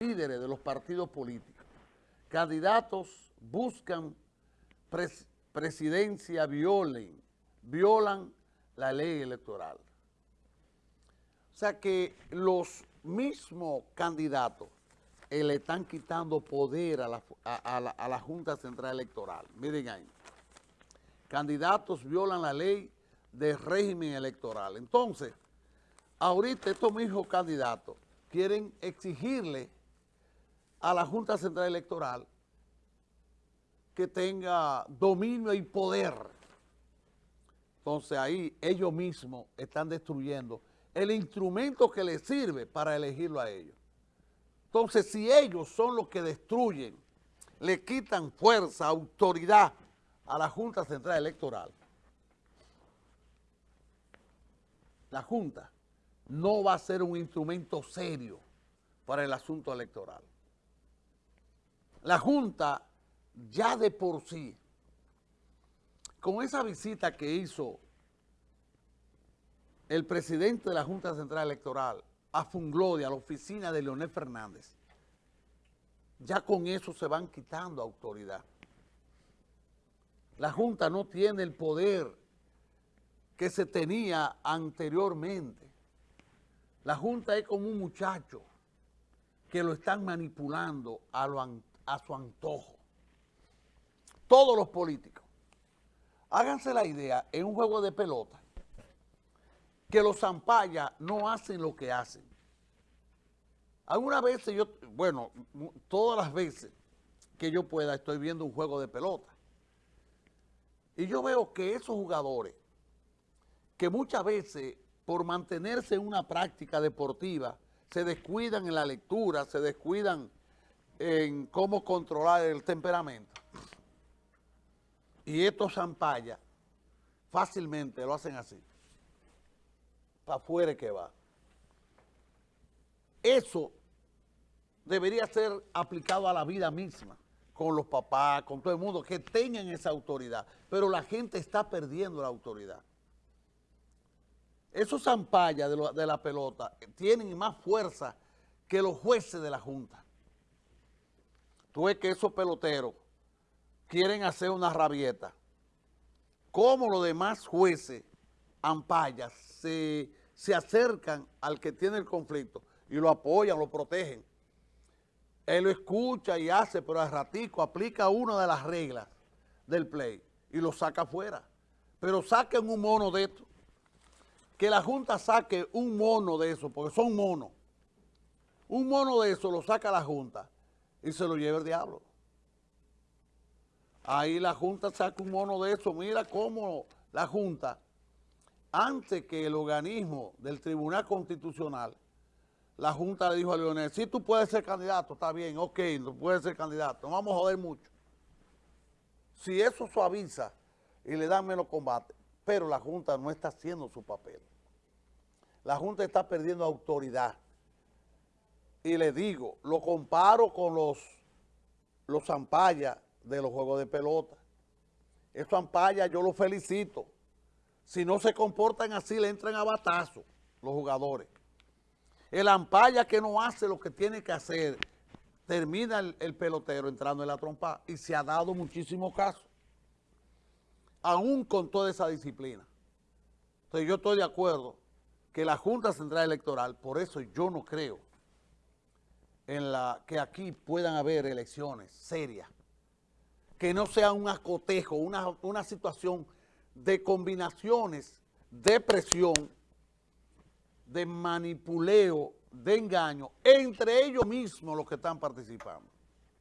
líderes de los partidos políticos. Candidatos buscan pres- presidencia, violen, violan la ley electoral. O sea que los mismos candidatos eh, le están quitando poder a la, a la- a la Junta Central Electoral. Miren ahí. Candidatos violan la ley de régimen electoral. Entonces, ahorita estos mismos candidatos quieren exigirle a la Junta Central Electoral que tenga dominio y poder. Entonces ahí ellos mismos están destruyendo el instrumento que les sirve para elegirlo a ellos. Entonces si ellos son los que destruyen, le quitan fuerza, autoridad a la Junta Central Electoral, la Junta no va a ser un instrumento serio para el asunto electoral. La Junta ya de por sí, con esa visita que hizo el presidente de la Junta Central Electoral a Funglode, a la oficina de Leonel Fernández, ya con eso se van quitando autoridad. La Junta no tiene el poder que se tenía anteriormente. La Junta es como un muchacho que lo están manipulando a, lo an- a su antojo. Todos los políticos. Háganse la idea en un juego de pelota que los zampayas no hacen lo que hacen. Algunas veces yo, bueno, todas las veces que yo pueda estoy viendo un juego de pelota. Y yo veo que esos jugadores, que muchas veces por mantenerse en una práctica deportiva, se descuidan en la lectura, se descuidan en cómo controlar el temperamento. Y estos zampayas fácilmente lo hacen así. Para afuera que va. Eso debería ser aplicado a la vida misma, con los papás, con todo el mundo, que tengan esa autoridad. Pero la gente está perdiendo la autoridad. Esos zampayas de, de la pelota tienen más fuerza que los jueces de la Junta. Tú ves que esos peloteros quieren hacer una rabieta. Como los demás jueces, ampayas, se, se acercan al que tiene el conflicto y lo apoyan, lo protegen. Él lo escucha y hace, pero al ratico aplica una de las reglas del play y lo saca afuera. Pero saquen un mono de esto. Que la Junta saque un mono de eso, porque son monos. Un mono de eso lo saca la Junta y se lo lleva el diablo. Ahí la Junta saca un mono de eso. Mira cómo la Junta, antes que el organismo del Tribunal Constitucional, la Junta le dijo a Leonel, si tú puedes ser candidato, está bien, ok, tú puedes ser candidato, no vamos a joder mucho. Si eso suaviza y le dan menos combate, pero la Junta no está haciendo su papel. La Junta está perdiendo autoridad. Y le digo, lo comparo con los, los zampayas de los juegos de pelota. Esos zampayas yo los felicito. Si no se comportan así, le entran a batazo los jugadores. El ampaya que no hace lo que tiene que hacer, termina el, el pelotero entrando en la trompa y se ha dado muchísimos casos, aún con toda esa disciplina. Entonces yo estoy de acuerdo que la Junta Central Electoral, por eso yo no creo en la que aquí puedan haber elecciones serias, que no sea un acotejo, una, una situación de combinaciones de presión de manipuleo, de engaño, entre ellos mismos los que están participando.